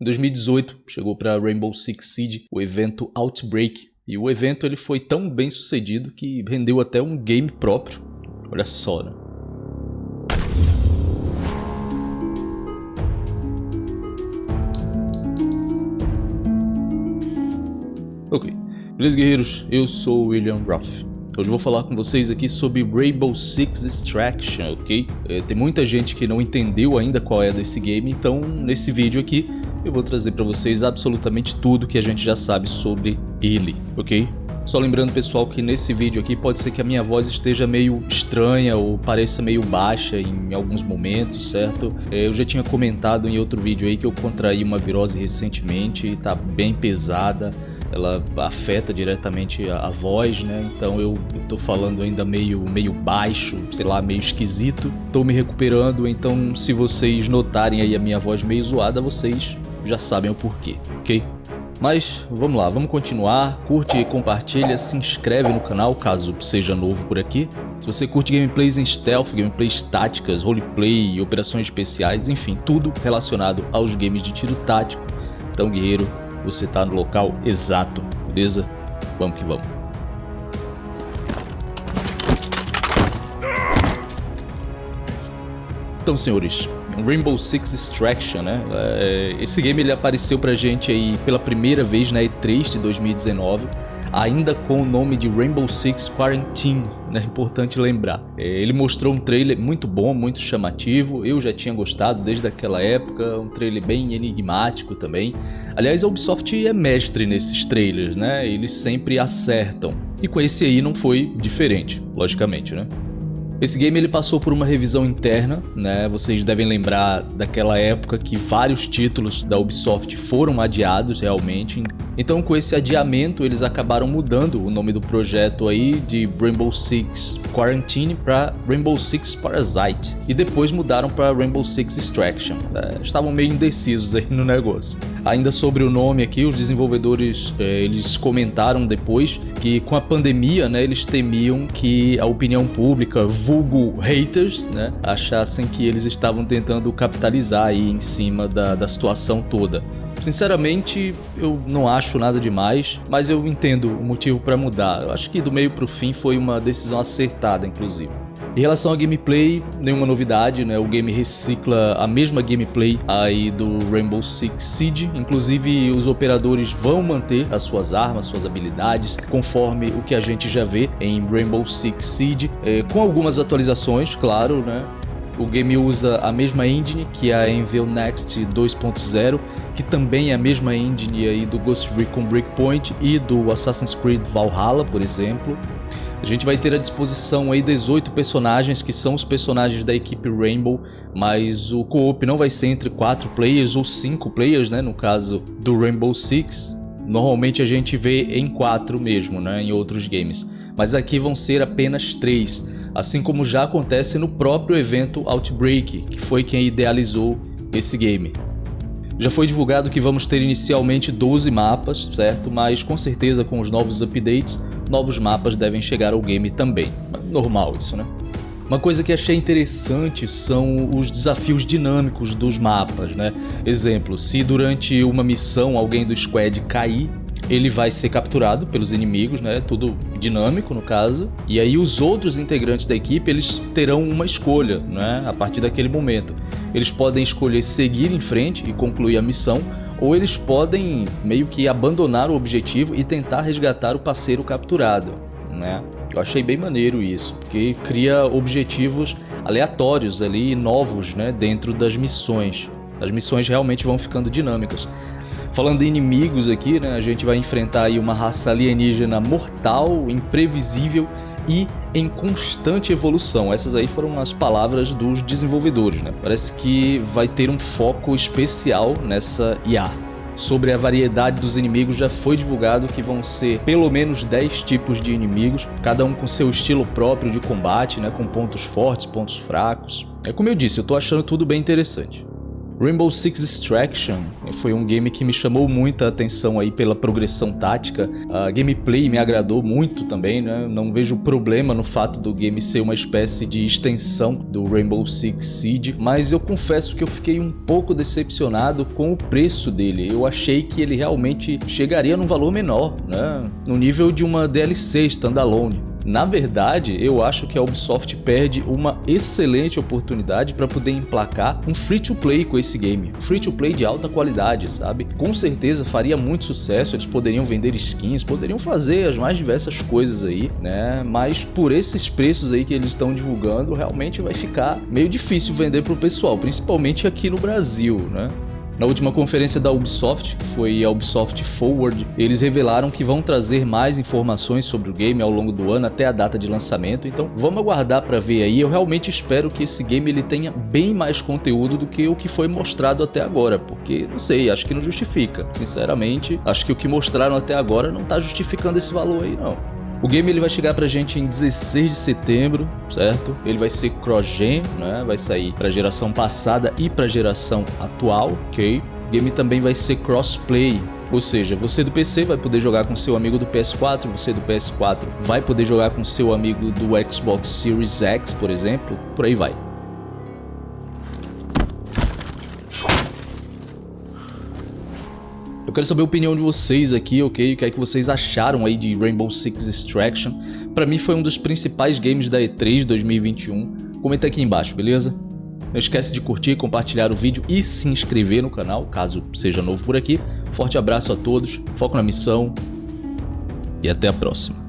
Em 2018, chegou para Rainbow Six Siege o evento Outbreak, e o evento ele foi tão bem sucedido que rendeu até um game próprio. Olha só, né? Ok, beleza guerreiros, eu sou o William Ruff. Hoje vou falar com vocês aqui sobre Rainbow Six Extraction, ok? É, tem muita gente que não entendeu ainda qual é desse game, então nesse vídeo aqui eu vou trazer para vocês absolutamente tudo que a gente já sabe sobre ele, ok? Só lembrando pessoal que nesse vídeo aqui pode ser que a minha voz esteja meio estranha ou pareça meio baixa em alguns momentos, certo? É, eu já tinha comentado em outro vídeo aí que eu contraí uma virose recentemente e tá bem pesada ela afeta diretamente a, a, voz, né? Então eu, eu tô falando ainda meio, meio baixo, sei lá, meio esquisito. Tô me recuperando, então se vocês notarem aí a minha voz meio zoada, vocês já sabem o porquê, ok? Mas vamos lá, vamos continuar, curte compartilha, se inscreve no canal caso seja novo por aqui. Se você curte gameplays em stealth, gameplays táticas, roleplay, operações especiais, enfim, tudo relacionado aos games de tiro tático, então guerreiro, você está no local exato, beleza? Vamos que vamos. Então senhores, Rainbow Six Extraction, né? É, esse game ele apareceu pra gente aí pela primeira vez na E3 de 2019, ainda com o nome de Rainbow Six Quarantine, né? Importante lembrar. É, ele mostrou um trailer muito bom, muito chamativo, eu já tinha gostado desde aquela época, um trailer bem enigmático também. Aliás, a Ubisoft é mestre nesses trailers, né? Eles sempre acertam. E com esse aí não foi diferente, logicamente, né? Esse game ele passou por uma revisão interna, né? Vocês devem lembrar daquela época que vários títulos da Ubisoft foram adiados realmente. Então com esse adiamento eles acabaram mudando o nome do projeto aí de Rainbow Six Quarantine para Rainbow Six Parasite e depois mudaram para Rainbow Six Extraction. É, estavam meio indecisos aí no negócio. Ainda sobre o nome aqui, os desenvolvedores é, eles comentaram depois que com a pandemia, né, eles temiam que a opinião pública, vulgo haters, né, achassem que eles estavam tentando capitalizar aí em cima da, da situação toda. Sinceramente, eu não acho nada demais, mas eu entendo o motivo para mudar. Eu acho que do meio para o fim foi uma decisão acertada, inclusive. Em relação ao gameplay, nenhuma novidade, né? O game recicla a mesma gameplay aí do Rainbow Six Siege. Inclusive, os operadores vão manter as suas armas, suas habilidades, conforme o que a gente já vê em Rainbow Six Siege, é, com algumas atualizações, claro, né? O game usa a mesma engine que é a Envil Next 2.0, que também é a mesma engine aí do Ghost Recon Breakpoint e do Assassin's Creed Valhalla, por exemplo. A gente vai ter à disposição aí 18 personagens que são os personagens da equipe Rainbow, mas o co-op não vai ser entre 4 players ou 5 players, né, no caso do Rainbow Six. Normalmente a gente vê em 4 mesmo, né, em outros games, mas aqui vão ser apenas 3, assim como já acontece no próprio evento Outbreak, que foi quem idealizou esse game. Já foi divulgado que vamos ter inicialmente 12 mapas, certo? Mas com certeza com os novos updates novos mapas devem chegar ao game também. Normal isso, né? Uma coisa que achei interessante são os desafios dinâmicos dos mapas, né? Exemplo, se durante uma missão alguém do squad cair, ele vai ser capturado pelos inimigos, né? Tudo dinâmico no caso. E aí os outros integrantes da equipe, eles terão uma escolha, né? A partir daquele momento. Eles podem escolher seguir em frente e concluir a missão, ou eles podem meio que abandonar o objetivo e tentar resgatar o parceiro capturado, né? Eu achei bem maneiro isso, porque cria objetivos aleatórios ali, novos, né, dentro das missões. As missões realmente vão ficando dinâmicas. Falando de inimigos aqui, né, a gente vai enfrentar aí uma raça alienígena mortal, imprevisível e em constante evolução. Essas aí foram as palavras dos desenvolvedores, né? Parece que vai ter um foco especial nessa IA. Sobre a variedade dos inimigos já foi divulgado que vão ser pelo menos 10 tipos de inimigos, cada um com seu estilo próprio de combate, né, com pontos fortes, pontos fracos. É como eu disse, eu tô achando tudo bem interessante. Rainbow Six Extraction foi um game que me chamou muita atenção aí pela progressão tática. A gameplay me agradou muito também, né? Não vejo problema no fato do game ser uma espécie de extensão do Rainbow Six Siege, mas eu confesso que eu fiquei um pouco decepcionado com o preço dele. Eu achei que ele realmente chegaria num valor menor, né? No nível de uma DLC standalone. Na verdade, eu acho que a Ubisoft perde uma excelente oportunidade para poder emplacar um free-to-play com esse game. Free-to-play de alta qualidade, sabe? Com certeza faria muito sucesso, eles poderiam vender skins, poderiam fazer as mais diversas coisas aí, né? Mas por esses preços aí que eles estão divulgando, realmente vai ficar meio difícil vender para o pessoal, principalmente aqui no Brasil, né? Na última conferência da Ubisoft, que foi a Ubisoft Forward, eles revelaram que vão trazer mais informações sobre o game ao longo do ano até a data de lançamento, então vamos aguardar para ver aí. Eu realmente espero que esse game ele tenha bem mais conteúdo do que o que foi mostrado até agora, porque não sei, acho que não justifica. Sinceramente, acho que o que mostraram até agora não está justificando esse valor aí não. O game ele vai chegar pra gente em 16 de setembro, certo? Ele vai ser cross-gen, né? Vai sair pra geração passada e pra geração atual, ok? O game também vai ser crossplay, ou seja, você do PC vai poder jogar com seu amigo do PS4, você do PS4 vai poder jogar com seu amigo do Xbox Series X, por exemplo, por aí vai. Quero saber a opinião de vocês aqui, ok? O que é que vocês acharam aí de Rainbow Six Extraction? Pra mim foi um dos principais games da E3 2021. Comenta aqui embaixo, beleza? Não esquece de curtir, compartilhar o vídeo e se inscrever no canal, caso seja novo por aqui. Forte abraço a todos, foco na missão e até a próxima.